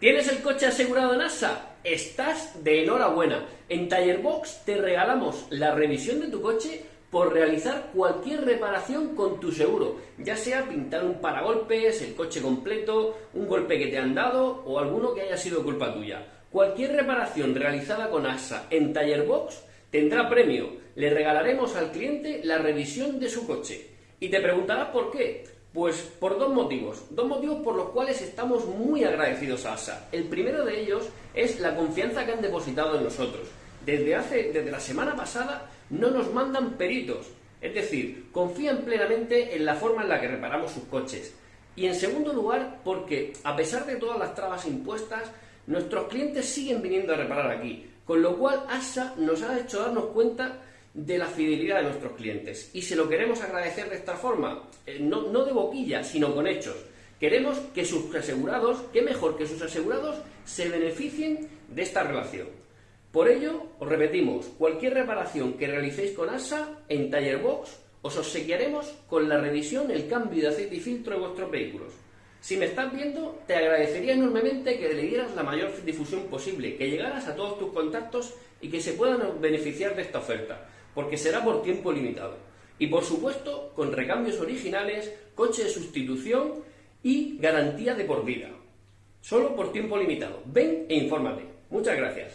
¿Tienes el coche asegurado en ASA? Estás de enhorabuena. En Tallerbox te regalamos la revisión de tu coche por realizar cualquier reparación con tu seguro, ya sea pintar un paragolpes, el coche completo, un golpe que te han dado o alguno que haya sido culpa tuya. Cualquier reparación realizada con ASA en Tallerbox tendrá premio. Le regalaremos al cliente la revisión de su coche. Y te preguntarás por qué. Pues por dos motivos, dos motivos por los cuales estamos muy agradecidos a ASA. El primero de ellos es la confianza que han depositado en nosotros. Desde, hace, desde la semana pasada no nos mandan peritos, es decir, confían plenamente en la forma en la que reparamos sus coches. Y en segundo lugar, porque a pesar de todas las trabas impuestas, nuestros clientes siguen viniendo a reparar aquí, con lo cual ASA nos ha hecho darnos cuenta de la fidelidad de nuestros clientes. Y se lo queremos agradecer de esta forma, eh, no, no de boquilla, sino con hechos. Queremos que sus asegurados, que mejor que sus asegurados, se beneficien de esta relación. Por ello, os repetimos, cualquier reparación que realicéis con ASA en Tallerbox, os obsequiaremos con la revisión el cambio de aceite y filtro de vuestros vehículos. Si me estás viendo, te agradecería enormemente que le dieras la mayor difusión posible, que llegaras a todos tus contactos y que se puedan beneficiar de esta oferta porque será por tiempo limitado. Y por supuesto, con recambios originales, coche de sustitución y garantía de por vida. Solo por tiempo limitado. Ven e infórmate. Muchas gracias.